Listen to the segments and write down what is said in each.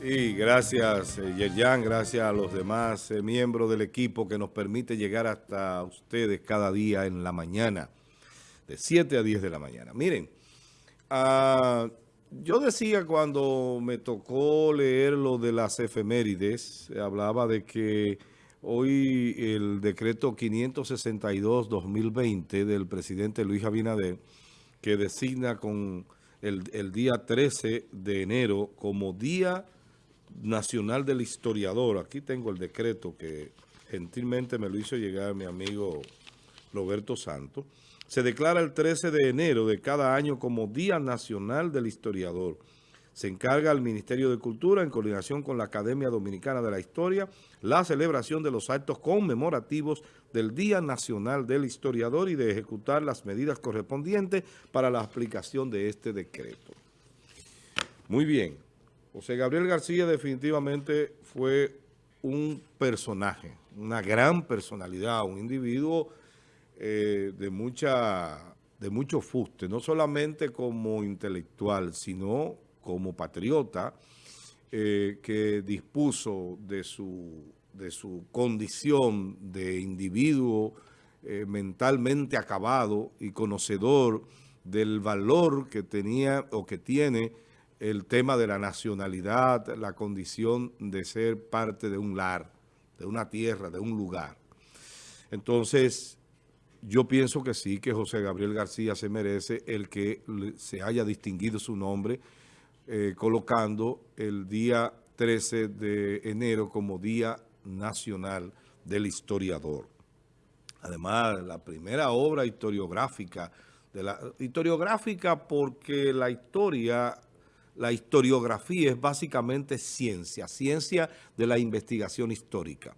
Y gracias, eh, Yerjan, gracias a los demás eh, miembros del equipo que nos permite llegar hasta ustedes cada día en la mañana, de 7 a 10 de la mañana. Miren, uh, yo decía cuando me tocó leer lo de las efemérides, hablaba de que hoy el decreto 562-2020 del presidente Luis Abinader, que designa con el, el día 13 de enero como Día Nacional del Historiador. Aquí tengo el decreto que gentilmente me lo hizo llegar mi amigo Roberto Santos. Se declara el 13 de enero de cada año como Día Nacional del Historiador. Se encarga al Ministerio de Cultura, en coordinación con la Academia Dominicana de la Historia, la celebración de los actos conmemorativos del Día Nacional del Historiador y de ejecutar las medidas correspondientes para la aplicación de este decreto. Muy bien. José Gabriel García definitivamente fue un personaje, una gran personalidad, un individuo eh, de, mucha, de mucho fuste, no solamente como intelectual, sino como patriota, eh, que dispuso de su, de su condición de individuo eh, mentalmente acabado y conocedor del valor que tenía o que tiene el tema de la nacionalidad, la condición de ser parte de un lar, de una tierra, de un lugar. Entonces, yo pienso que sí, que José Gabriel García se merece el que se haya distinguido su nombre, eh, colocando el día 13 de enero como Día Nacional del Historiador. Además, la primera obra historiográfica, de la, historiográfica porque la historia la historiografía es básicamente ciencia, ciencia de la investigación histórica.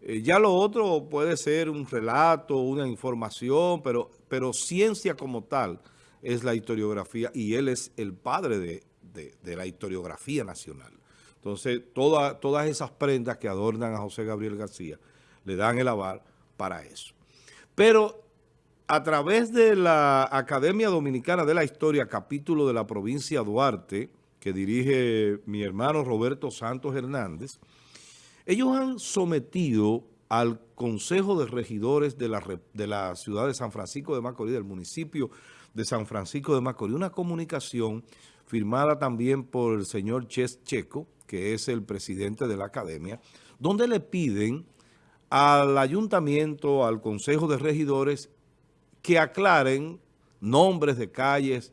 Eh, ya lo otro puede ser un relato, una información, pero, pero ciencia como tal es la historiografía y él es el padre de, la historiografía nacional. Entonces, todas esas prendas que adornan a José Gabriel García le dan el aval para eso. Pero a través de la Academia Dominicana de la Historia, capítulo de la provincia Duarte, que dirige mi hermano Roberto Santos Hernández, ellos han sometido al Consejo de Regidores de la, de la ciudad de San Francisco de Macorís, del municipio de San Francisco de Macorís, una comunicación firmada también por el señor Ches Checo, que es el presidente de la academia, donde le piden al ayuntamiento, al Consejo de Regidores, que aclaren nombres de calles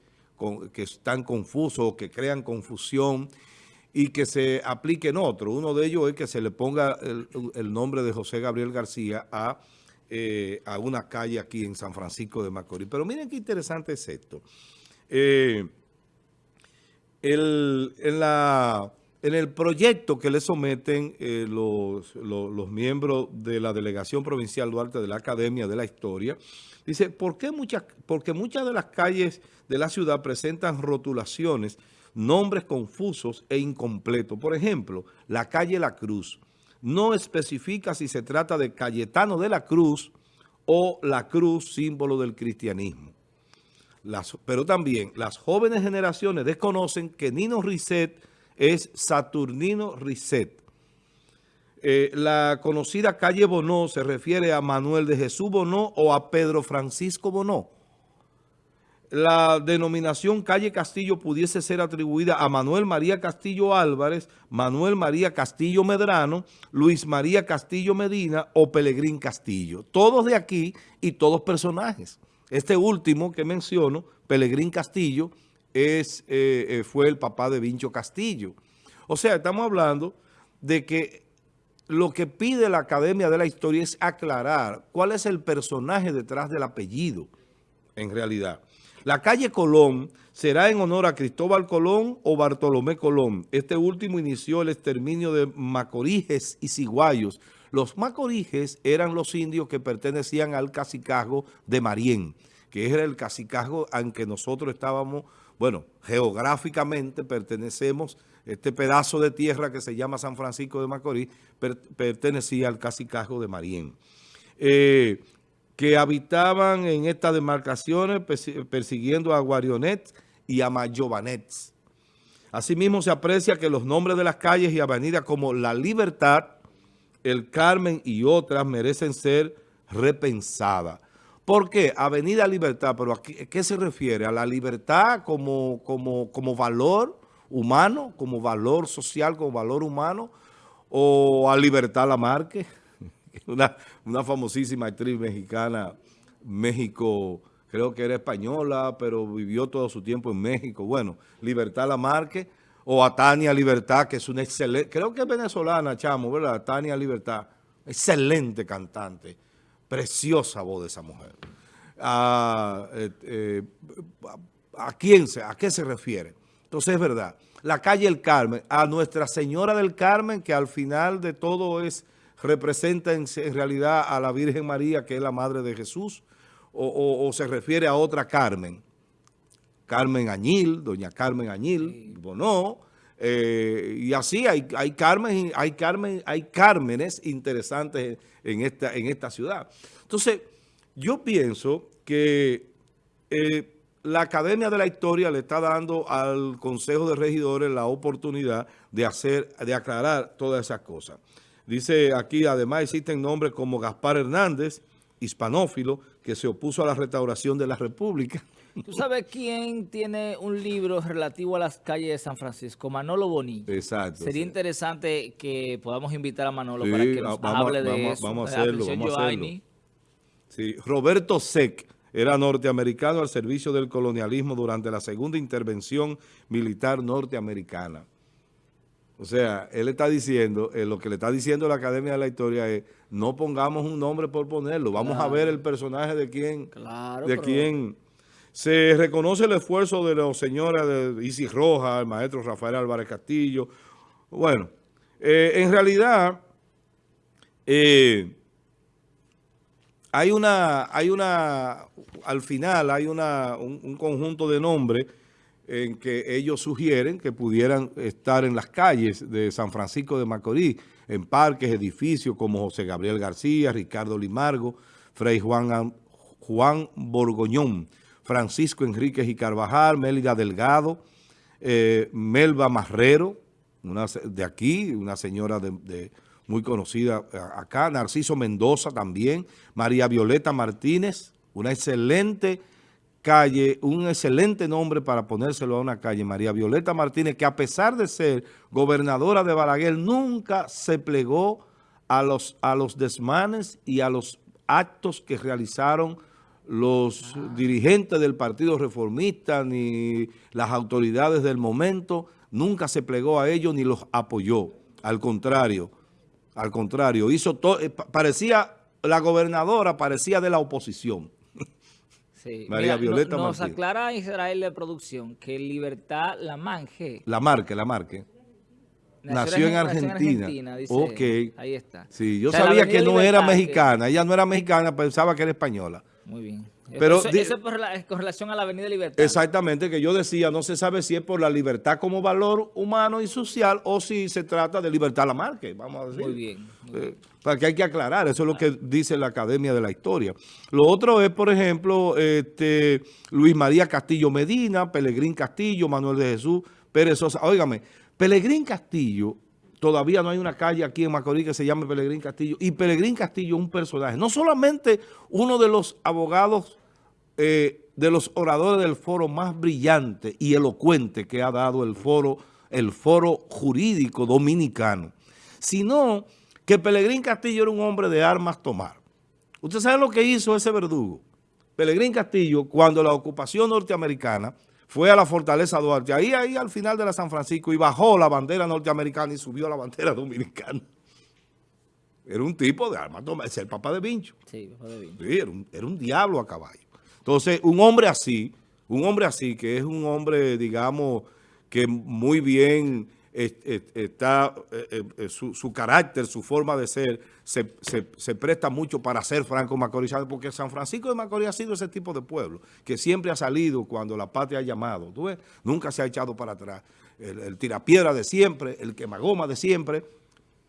que están confusos que crean confusión y que se apliquen otros. Uno de ellos es que se le ponga el, nombre de José Gabriel García a, eh, una calle aquí en San Francisco de Macorís. Pero miren qué interesante es esto. Eh, en, la, en el proyecto que le someten eh, los, miembros de la Delegación Provincial Duarte de la Academia de la Historia, dice, ¿por qué muchas, porque muchas de las calles de la ciudad presentan rotulaciones, nombres confusos e incompletos? Por ejemplo, la calle La Cruz no especifica si se trata de Cayetano de la Cruz o la Cruz, símbolo del cristianismo. Pero también las jóvenes generaciones desconocen que Nino Risset es Saturnino Risset. Eh, la conocida calle Bonó se refiere a Manuel de Jesús Bonó o a Pedro Francisco Bonó. La denominación calle Castillo pudiese ser atribuida a Manuel María Castillo Álvarez, Manuel María Castillo Medrano, Luis María Castillo Medina o Pelegrín Castillo. Todos de aquí y todos personajes. Este último que menciono, Pelegrín Castillo, es, eh, eh, fue el papá de Vincho Castillo. O sea, estamos hablando de que lo que pide la Academia de la Historia es aclarar cuál es el personaje detrás del apellido, en realidad. La calle Colón será en honor a Cristóbal Colón o Bartolomé Colón. Este último inició el exterminio de macorijes y ciguayos. Los macorijes eran los indios que pertenecían al cacicazgo de Marién, que era el cacicazgo en que nosotros estábamos bueno, geográficamente pertenecemos, este pedazo de tierra que se llama San Francisco de Macorís, pertenecía al cacicazgo de Marién. Eh, que habitaban en estas demarcaciones persiguiendo a Guarionets y a Mayovanets. Asimismo, se aprecia que los nombres de las calles y avenidas como La Libertad, El Carmen y otras merecen ser repensadas. ¿Por qué? Avenida Libertad, pero ¿a qué, se refiere? ¿A la libertad como, como, como valor humano, como valor social, como valor humano? ¿O a Libertad Lamarque? Una, una famosísima actriz mexicana, México creo que era española, pero vivió todo su tiempo en México. Bueno, Libertad Lamarque, o a Tania Libertad, que es una excelente, creo que es venezolana, chamo, ¿verdad? Tania Libertad, excelente cantante, preciosa voz de esa mujer. ¿A, eh, eh, ¿a quién se, a qué se refiere? Entonces es verdad, la calle El Carmen, a Nuestra Señora del Carmen, que al final de todo es representa en realidad a la Virgen María, que es la Madre de Jesús, o, se refiere a otra Carmen. Carmen Añil, doña Carmen Añil, Bonó, eh, y así hay, hay, Carmen, hay, Carmen, hay Cármenes interesantes en esta, en esta ciudad. Entonces, yo pienso que eh, la Academia de la Historia le está dando al Consejo de Regidores la oportunidad de hacer, de aclarar todas esas cosas. Dice aquí, además existen nombres como Gaspar Hernández, hispanófilo que se opuso a la restauración de la República. ¿Tú sabes quién tiene un libro relativo a las calles de San Francisco? Manolo Bonilla. Exacto. Sería interesante que podamos invitar a Manolo para que nos hable de eso. Vamos a hacerlo, Sí, Roberto Sec era norteamericano al servicio del colonialismo durante la segunda intervención militar norteamericana. O sea, él está diciendo, eh, lo que le está diciendo la Academia de la Historia es, no pongamos un nombre por ponerlo, vamos a ver el personaje de quién, de quién. Se reconoce el esfuerzo de los señores de Isis Roja, el maestro Rafael Álvarez Castillo. Bueno, eh, en realidad, eh, hay una, hay una, al final hay una, un conjunto de nombres en que ellos sugieren que pudieran estar en las calles de San Francisco de Macorís, en parques, edificios como José Gabriel García, Ricardo Limargo, Frei Juan, Juan Borgoñón, Francisco Enríquez y Carvajal, Mélida Delgado, eh, Melba Marrero, de aquí, una señora muy conocida acá, Narciso Mendoza también, María Violeta Martínez, una excelente calle, un excelente nombre para ponérselo a una calle, María Violeta Martínez, que a pesar de ser gobernadora de Balaguer, nunca se plegó a los, a los desmanes y a los actos que realizaron los dirigentes del Partido Reformista ni las autoridades del momento, nunca se plegó a ellos ni los apoyó. Al contrario, al contrario, hizo todo, eh, parecía, la gobernadora parecía de la oposición. María Violeta no, Nos aclara Israel de producción que Libertad la manje. La marque, la marque. Nació, en Argentina. dice, Ahí está. Sí, yo sabía que no era mexicana. Ella no era mexicana, pensaba que era española. Muy bien. Pero eso, es con relación a la Avenida Libertad. Exactamente, que yo decía, no se sabe si es por la libertad como valor humano y social o si se trata de libertad la marque, vamos a decir. Muy bien. Eh, para que hay que aclarar, eso es lo que dice la Academia de la Historia. Lo otro es, por ejemplo, este, Luis María Castillo Medina, Pelegrín Castillo, Manuel de Jesús, Pérez Sosa. Óigame, Pelegrín Castillo Todavía no hay una calle aquí en Macorís que se llame Pelegrín Castillo. Y Pelegrín Castillo es un personaje, no solamente uno de los abogados, eh, de los oradores del foro más brillante y elocuente que ha dado el foro, el foro jurídico dominicano, sino que Pelegrín Castillo era un hombre de armas tomar. ¿Usted sabe lo que hizo ese verdugo? Pelegrín Castillo, cuando la ocupación norteamericana fue a la Fortaleza Duarte, ahí, ahí al final de la San Francisco, y bajó la bandera norteamericana y subió la bandera dominicana. Era un tipo de armas, es el papá de Vincho. Sí, papá de Vincho. Sí, era un, era un diablo a caballo. Entonces, un hombre así, un hombre así, que es un hombre, digamos, que muy bien está, eh, eh, su, carácter, su forma de ser, se, presta mucho para ser franco macorizado, porque San Francisco de Macorís ha sido ese tipo de pueblo, que siempre ha salido cuando la patria ha llamado, ¿tú ves? Nunca se ha echado para atrás. El, el tirapiedra de siempre, el quemagoma de siempre,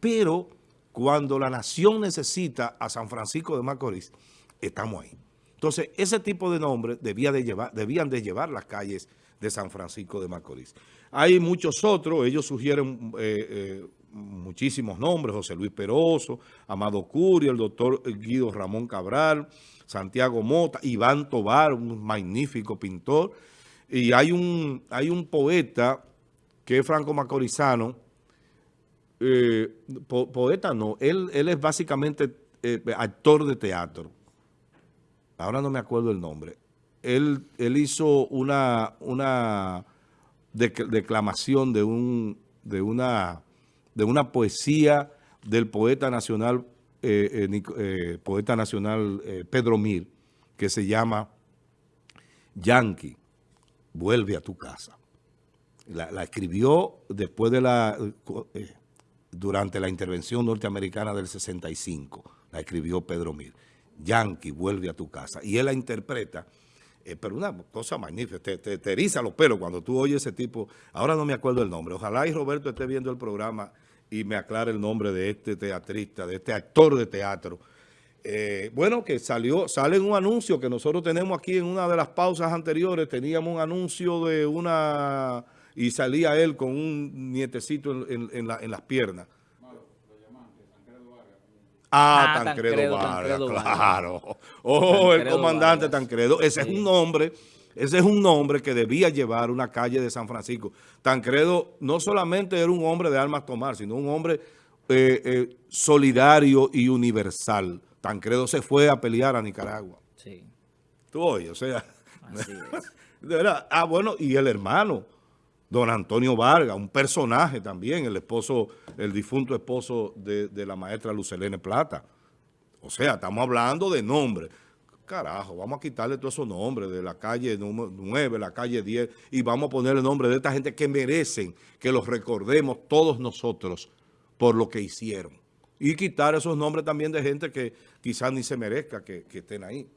pero cuando la nación necesita a San Francisco de Macorís, estamos ahí. Entonces, ese tipo de nombres debía de llevar, debían de llevar las calles de San Francisco de Macorís. Hay muchos otros, ellos sugieren eh, eh, muchísimos nombres, José Luis Peroso, Amado Curio, el doctor Guido Ramón Cabral, Santiago Mota, Iván Tobar, un magnífico pintor, y hay un, hay un poeta que es franco macorizano, eh, poeta no, él, él es básicamente actor de teatro, ahora no me acuerdo el nombre, él, hizo una, declamación de, un, de, una, de una poesía del poeta nacional, eh, eh, eh, poeta nacional Pedro Mir, que se llama Yankee, vuelve a tu casa. La, la escribió después de la, durante la intervención norteamericana del 65, la escribió Pedro Mir. Yankee, vuelve a tu casa. Y él la interpreta eh, pero una cosa magnífica, te, te, eriza los pelos cuando tú oyes ese tipo. Ahora no me acuerdo el nombre. Ojalá y Roberto esté viendo el programa y me aclare el nombre de este teatrista, de este actor de teatro. Eh, bueno, que salió, sale un anuncio que nosotros tenemos aquí en una de las pausas anteriores, teníamos un anuncio de una, y salía él con un nietecito en, en las piernas. Ah, ah Tancredo, Vargas, claro. Oh, el comandante Tancredo. Ese es un nombre, ese es un nombre que debía llevar una calle de San Francisco. Tancredo no solamente era un hombre de armas tomar, sino un hombre eh, eh, solidario y universal. Tancredo se fue a pelear a Nicaragua. Sí. Tú oyes, o sea... Así es. De verdad. Ah, bueno, y el hermano don Antonio Vargas, un personaje también, el esposo, el difunto esposo de, la maestra Lucelene Plata. O sea, estamos hablando de nombres. Carajo, vamos a quitarle todos esos nombres de la calle 9, la calle 10, y vamos a poner el nombre de esta gente que merecen que los recordemos todos nosotros por lo que hicieron. Y quitar esos nombres también de gente que quizás ni se merezca que estén ahí.